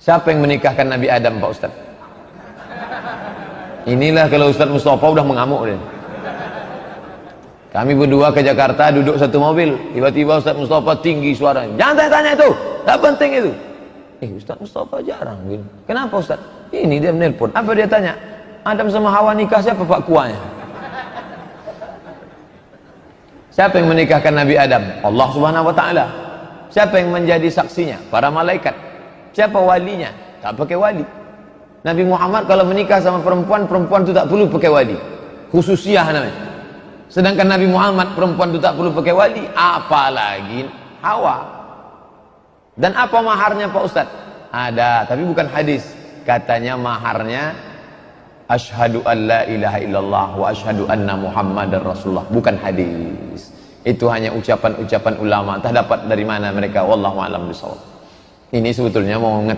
Siapa yang menikahkan Nabi Adam Pak Ustaz? Inilah kalau Ustaz Mustafa udah mengamuk dia. Kami berdua ke Jakarta duduk satu mobil. Tiba-tiba Ustaz Mustafa tinggi suaranya. Jangan tanya-tanya itu. Tak penting itu. Eh Ustaz Mustafa jarang gini. Kenapa Ustaz? Ini dia menelpon. Apa dia tanya? Adam sama Hawa nikah siapa Pak Kuanya? Siapa yang menikahkan Nabi Adam? Allah Subhanahu wa taala. Siapa yang menjadi saksinya? Para malaikat. Siapa walinya? Tak pakai wali. Nabi Muhammad kalau menikah sama perempuan, perempuan itu tak perlu pakai wali. Khususiah namanya. Sedangkan Nabi Muhammad perempuan itu tak perlu pakai wali, apalagi Hawa. Dan apa maharnya Pak Ustaz? Ada, tapi bukan hadis. Katanya maharnya Ashhadu an la ilaha illallah wa ashhadu anna Muhammadar Rasulullah. Bukan hadis. Itu hanya ucapan-ucapan ulama. Entah dapat dari mana mereka. Wallahu a'lam bishawab. Ini sebetulnya mau